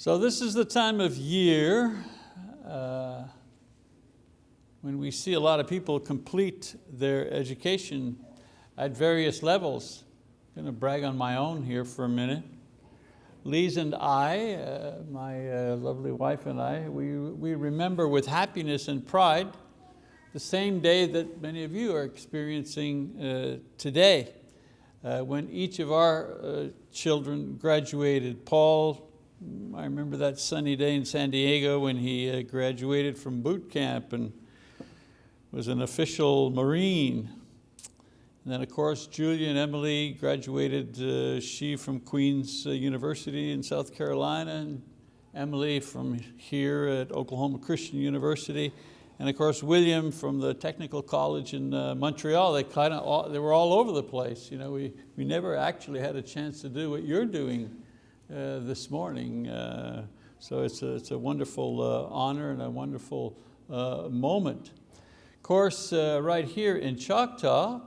So this is the time of year uh, when we see a lot of people complete their education at various levels. I'm going to brag on my own here for a minute. Lise and I, uh, my uh, lovely wife and I, we, we remember with happiness and pride the same day that many of you are experiencing uh, today, uh, when each of our uh, children graduated. Paul I remember that sunny day in San Diego when he uh, graduated from boot camp and was an official Marine. And then of course, Julia and Emily graduated, uh, she from Queen's uh, University in South Carolina, and Emily from here at Oklahoma Christian University. And of course, William from the Technical College in uh, Montreal, they, kind of they were all over the place. You know, we, we never actually had a chance to do what you're doing uh, this morning. Uh, so it's a, it's a wonderful uh, honor and a wonderful moment. Of course, right here in Choctaw,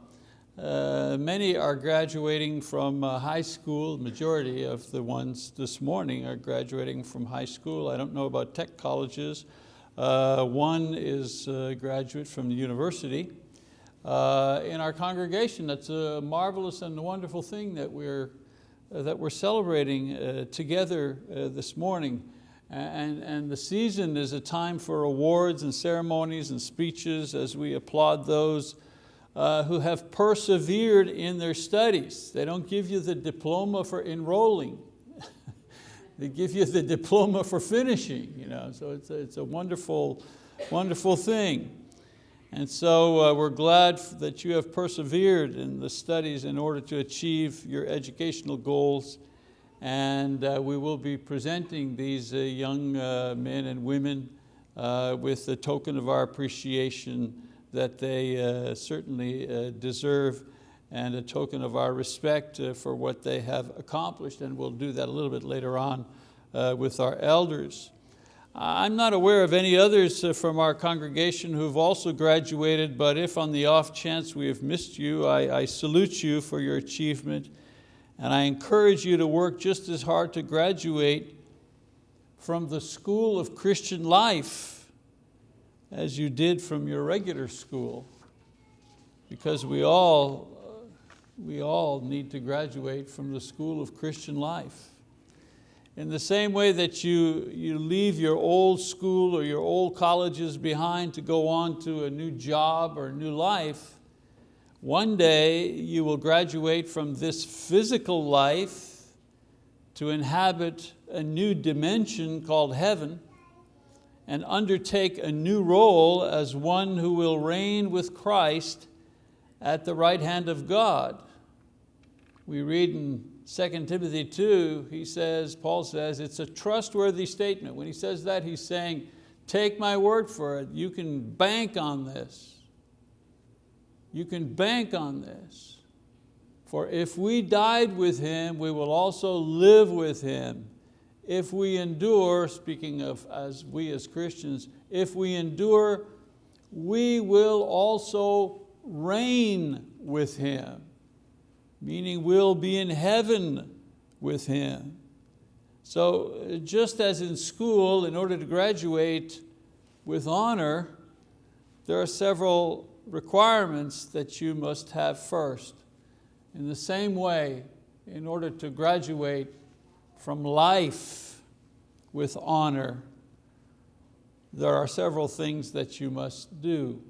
uh, many are graduating from uh, high school, majority of the ones this morning are graduating from high school. I don't know about tech colleges. Uh, one is a graduate from the university. in our congregation, that's a marvelous and wonderful thing that we're uh, that we're celebrating uh, together uh, this morning. And, and the season is a time for awards and ceremonies and speeches as we applaud those uh, who have persevered in their studies. They don't give you the diploma for enrolling. they give you the diploma for finishing. You know? So it's a, it's a wonderful, wonderful thing. And so uh, we're glad that you have persevered in the studies in order to achieve your educational goals. And uh, we will be presenting these uh, young uh, men and women uh, with a token of our appreciation that they uh, certainly deserve and a token of our respect for what they have accomplished. And we'll do that a little bit later on with our elders. I'm not aware of any others uh, from our congregation who've also graduated, but if on the off chance we have missed you, I, I, salute you for your achievement and I encourage you to work just as hard to graduate from the school of Christian life as you did from your regular school because we all, we all need to graduate from the school of Christian life. In the same way that you, you leave your old school or your old colleges behind to go on to a new job or new life, one day you will graduate from this physical life to inhabit a new dimension called heaven and undertake a new role as one who will reign with Christ at the right hand of God. We read in 2 Timothy 2, he says, Paul says, it's a trustworthy statement. When he says that, he's saying, take my word for it. You can bank on this. You can bank on this. For if we died with Him, we will also live with Him. If we endure, speaking of as we as Christians, if we endure, we will also reign with Him meaning we'll be in heaven with Him. So uh, just as in school, in order to graduate with honor, there are several requirements that you must have first. In the same way, in order to graduate from life with honor, there are several things that you must do.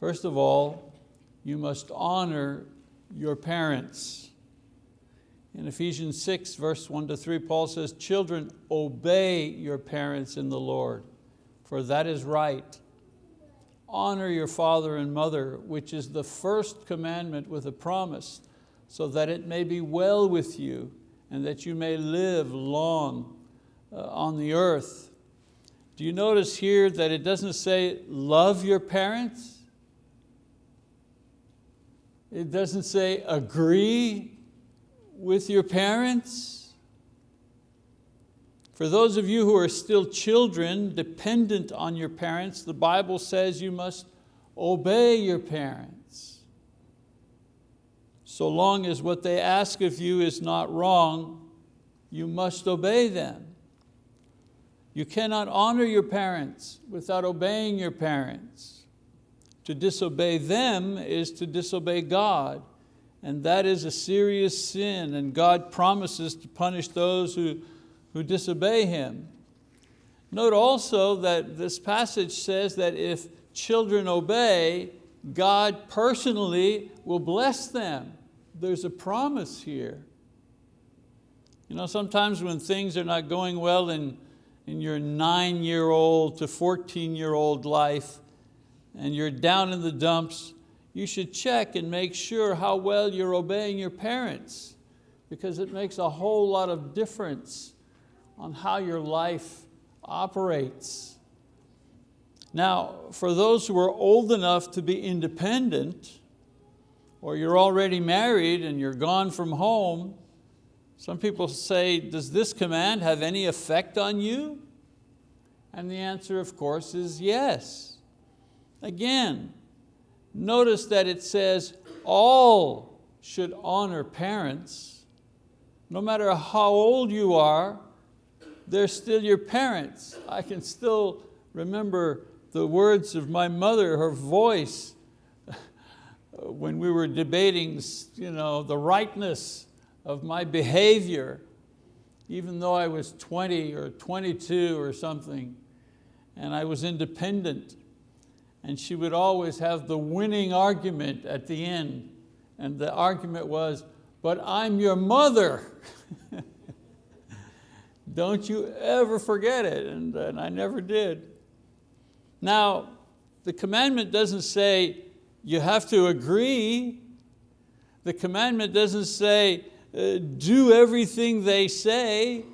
First of all, you must honor your parents. In Ephesians 6, verse 1 to 3, Paul says, children, obey your parents in the Lord, for that is right. Honor your father and mother, which is the first commandment with a promise, so that it may be well with you and that you may live long uh, on the earth. Do you notice here that it doesn't say love your parents? It doesn't say agree with your parents. For those of you who are still children, dependent on your parents, the Bible says you must obey your parents. So long as what they ask of you is not wrong, you must obey them. You cannot honor your parents without obeying your parents. To disobey them is to disobey God, and that is a serious sin, and God promises to punish those who, who disobey Him. Note also that this passage says that if children obey, God personally will bless them. There's a promise here. You know, sometimes when things are not going well in, in your nine-year-old to 14-year-old life, and you're down in the dumps, you should check and make sure how well you're obeying your parents because it makes a whole lot of difference on how your life operates. Now, for those who are old enough to be independent, or you're already married and you're gone from home, some people say, does this command have any effect on you? And the answer, of course, is yes. Again, notice that it says all should honor parents. No matter how old you are, they're still your parents. I can still remember the words of my mother, her voice, when we were debating you know, the rightness of my behavior, even though I was 20 or 22 or something, and I was independent. And she would always have the winning argument at the end. And the argument was, but I'm your mother. Don't you ever forget it, and, and I never did. Now, the commandment doesn't say you have to agree. The commandment doesn't say uh, do everything they say,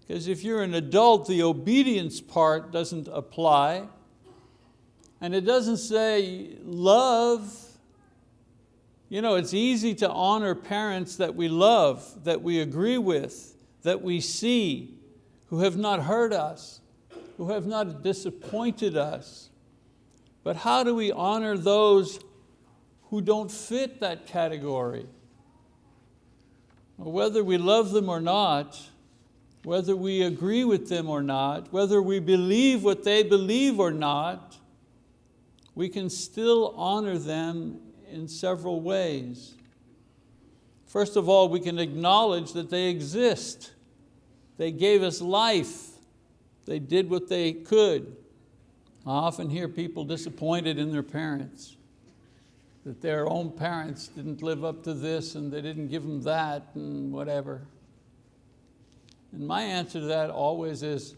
because if you're an adult, the obedience part doesn't apply. And it doesn't say love. You know, it's easy to honor parents that we love, that we agree with, that we see, who have not hurt us, who have not disappointed us. But how do we honor those who don't fit that category? Whether we love them or not, whether we agree with them or not, whether we believe what they believe or not, we can still honor them in several ways. First of all, we can acknowledge that they exist. They gave us life. They did what they could. I often hear people disappointed in their parents, that their own parents didn't live up to this and they didn't give them that and whatever. And my answer to that always is,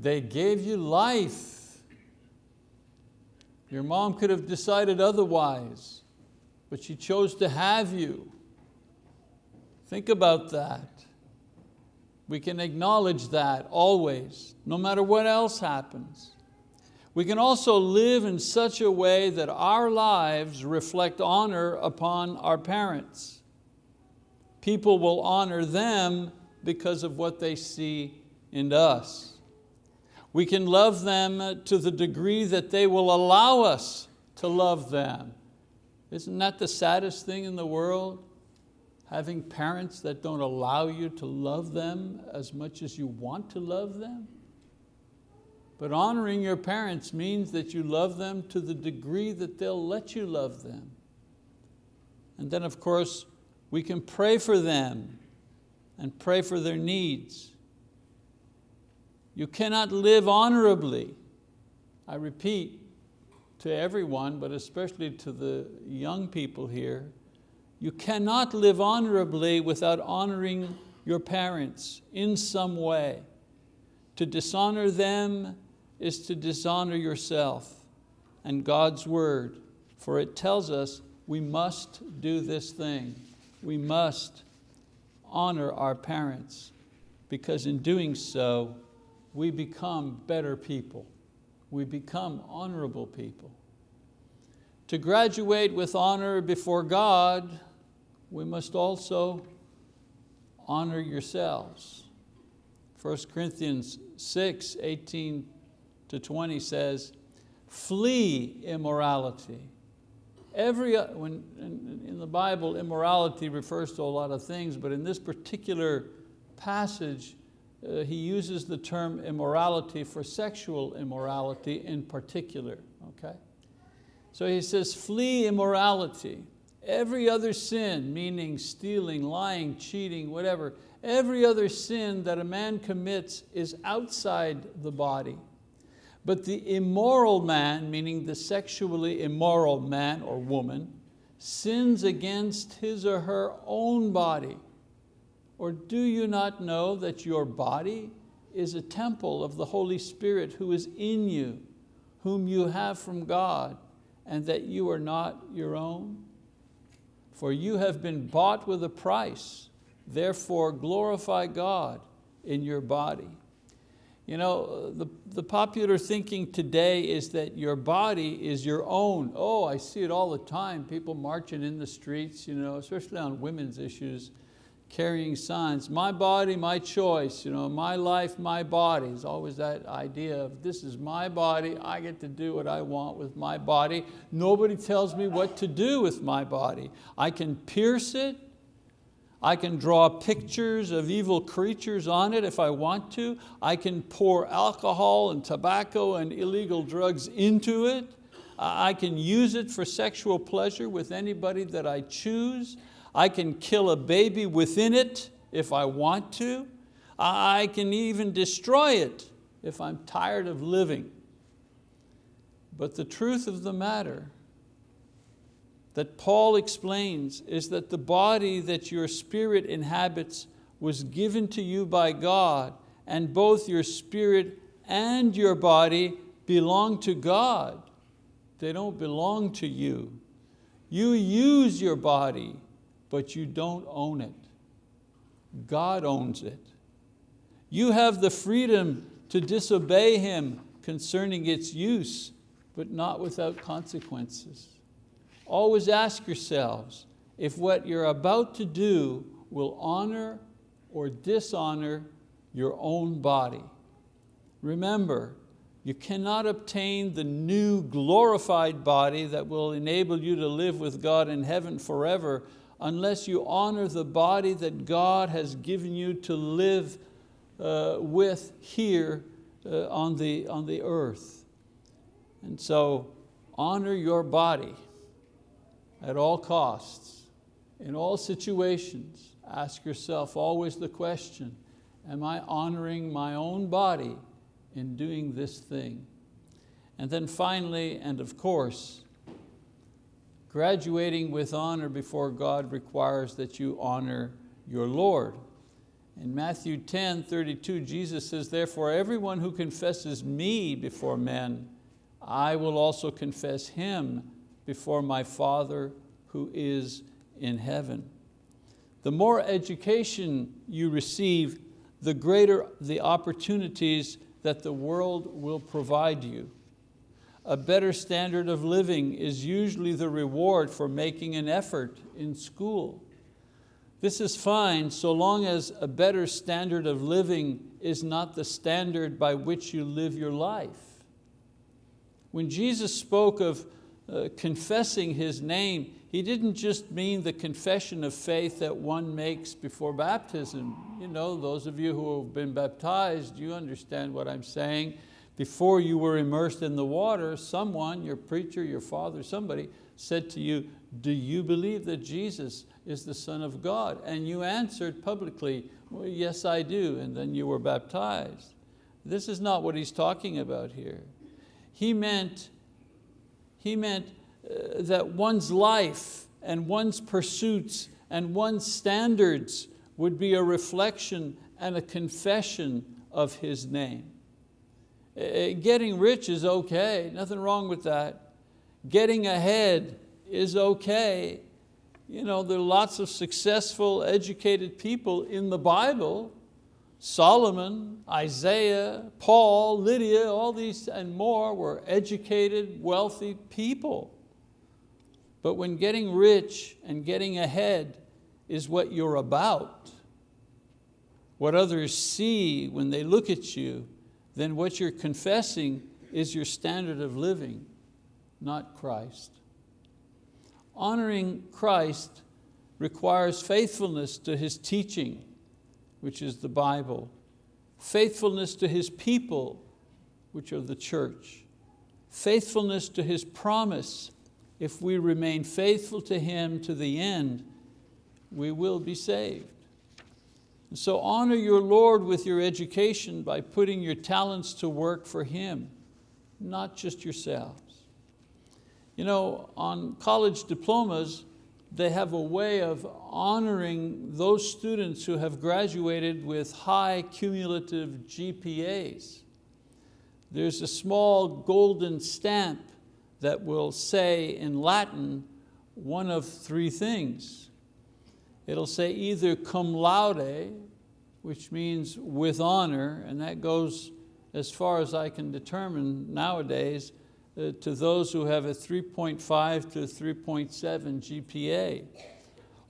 they gave you life. Your mom could have decided otherwise, but she chose to have you. Think about that. We can acknowledge that always, no matter what else happens. We can also live in such a way that our lives reflect honor upon our parents. People will honor them because of what they see in us. We can love them to the degree that they will allow us to love them. Isn't that the saddest thing in the world? having parents that don't allow you to love them as much as you want to love them. But honoring your parents means that you love them to the degree that they'll let you love them. And then of course, we can pray for them and pray for their needs. You cannot live honorably, I repeat to everyone, but especially to the young people here, you cannot live honorably without honoring your parents in some way. To dishonor them is to dishonor yourself and God's word, for it tells us we must do this thing. We must honor our parents because in doing so, we become better people. We become honorable people. To graduate with honor before God we must also honor yourselves. 1 Corinthians 6, 18 to 20 says, flee immorality. Every, uh, when, in, in the Bible, immorality refers to a lot of things, but in this particular passage, uh, he uses the term immorality for sexual immorality in particular, okay? So he says, flee immorality. Every other sin, meaning stealing, lying, cheating, whatever, every other sin that a man commits is outside the body. But the immoral man, meaning the sexually immoral man or woman, sins against his or her own body. Or do you not know that your body is a temple of the Holy Spirit who is in you, whom you have from God, and that you are not your own? For you have been bought with a price, therefore glorify God in your body. You know, the, the popular thinking today is that your body is your own. Oh, I see it all the time, people marching in the streets, you know, especially on women's issues, carrying signs, my body, my choice, you know, my life, my body. It's always that idea of this is my body, I get to do what I want with my body. Nobody tells me what to do with my body. I can pierce it, I can draw pictures of evil creatures on it if I want to. I can pour alcohol and tobacco and illegal drugs into it. I can use it for sexual pleasure with anybody that I choose. I can kill a baby within it if I want to. I can even destroy it if I'm tired of living. But the truth of the matter that Paul explains is that the body that your spirit inhabits was given to you by God and both your spirit and your body belong to God. They don't belong to you. You use your body, but you don't own it. God owns it. You have the freedom to disobey Him concerning its use, but not without consequences. Always ask yourselves if what you're about to do will honor or dishonor your own body. Remember, you cannot obtain the new glorified body that will enable you to live with God in heaven forever unless you honor the body that God has given you to live uh, with here uh, on, the, on the earth. And so honor your body at all costs, in all situations, ask yourself always the question, am I honoring my own body in doing this thing? And then finally, and of course, graduating with honor before God requires that you honor your Lord. In Matthew 10, 32, Jesus says, therefore everyone who confesses me before men, I will also confess him before my Father who is in heaven. The more education you receive, the greater the opportunities that the world will provide you. A better standard of living is usually the reward for making an effort in school. This is fine so long as a better standard of living is not the standard by which you live your life. When Jesus spoke of uh, confessing His name, He didn't just mean the confession of faith that one makes before baptism. You know, those of you who have been baptized, you understand what I'm saying. Before you were immersed in the water, someone, your preacher, your father, somebody said to you, do you believe that Jesus is the Son of God? And you answered publicly, well, yes, I do, and then you were baptized. This is not what he's talking about here. He meant he meant uh, that one's life and one's pursuits and one's standards would be a reflection and a confession of His name. Uh, getting rich is okay, nothing wrong with that. Getting ahead is okay. You know, there are lots of successful, educated people in the Bible Solomon, Isaiah, Paul, Lydia, all these and more were educated, wealthy people. But when getting rich and getting ahead is what you're about, what others see when they look at you, then what you're confessing is your standard of living, not Christ. Honoring Christ requires faithfulness to His teaching which is the Bible, faithfulness to His people, which are the church, faithfulness to His promise. If we remain faithful to Him to the end, we will be saved. So honor your Lord with your education by putting your talents to work for Him, not just yourselves. You know, on college diplomas, they have a way of honoring those students who have graduated with high cumulative GPAs. There's a small golden stamp that will say in Latin one of three things it'll say either cum laude, which means with honor, and that goes as far as I can determine nowadays uh, to those who have a 3.5 to 3.7 GPA.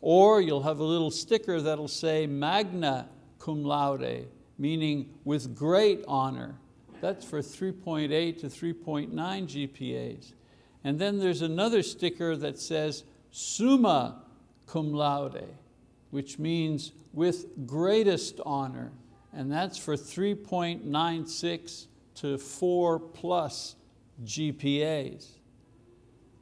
Or you'll have a little sticker that'll say magna cum laude, meaning with great honor. That's for 3.8 to 3.9 GPAs. And then there's another sticker that says summa cum laude, which means with greatest honor, and that's for 3.96 to four plus GPAs.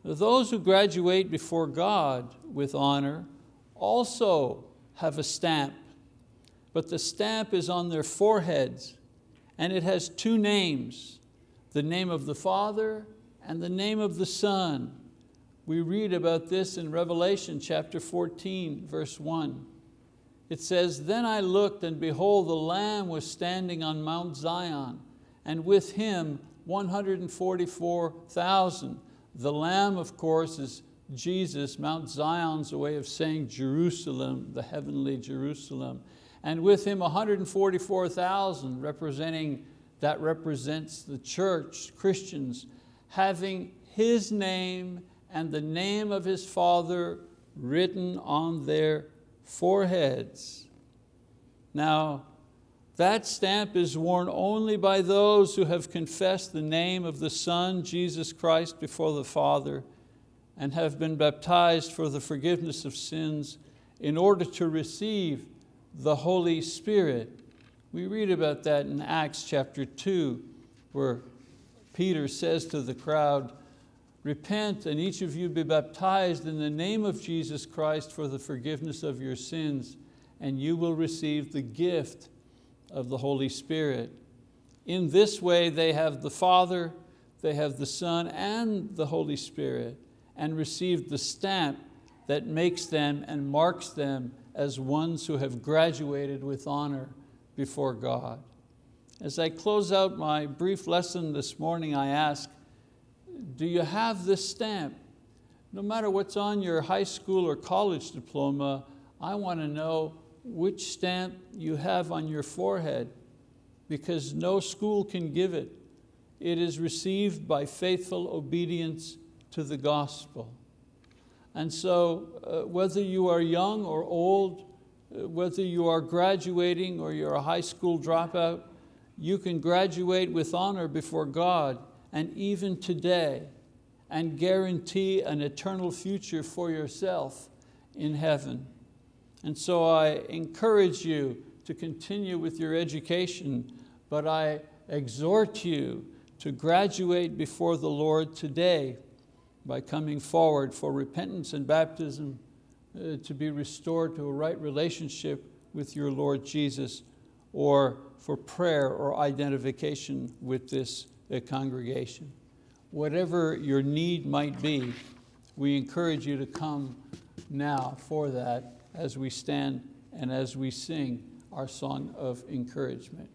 Those who graduate before God with honor also have a stamp, but the stamp is on their foreheads and it has two names, the name of the Father and the name of the Son. We read about this in Revelation chapter 14, verse one. It says, then I looked and behold the Lamb was standing on Mount Zion and with him 144,000. The Lamb of course is Jesus, Mount Zion's a way of saying Jerusalem, the heavenly Jerusalem. And with him 144,000 representing, that represents the church, Christians, having his name and the name of his Father written on their foreheads. Now, that stamp is worn only by those who have confessed the name of the Son, Jesus Christ, before the Father and have been baptized for the forgiveness of sins in order to receive the Holy Spirit. We read about that in Acts chapter two, where Peter says to the crowd, Repent and each of you be baptized in the name of Jesus Christ for the forgiveness of your sins, and you will receive the gift of the Holy Spirit. In this way they have the Father, they have the Son and the Holy Spirit, and received the stamp that makes them and marks them as ones who have graduated with honor before God. As I close out my brief lesson this morning, I ask, do you have this stamp? No matter what's on your high school or college diploma, I want to know which stamp you have on your forehead because no school can give it. It is received by faithful obedience to the gospel. And so uh, whether you are young or old, uh, whether you are graduating or you're a high school dropout, you can graduate with honor before God and even today and guarantee an eternal future for yourself in heaven. And so I encourage you to continue with your education, but I exhort you to graduate before the Lord today by coming forward for repentance and baptism uh, to be restored to a right relationship with your Lord Jesus or for prayer or identification with this the congregation. Whatever your need might be, we encourage you to come now for that as we stand and as we sing our song of encouragement.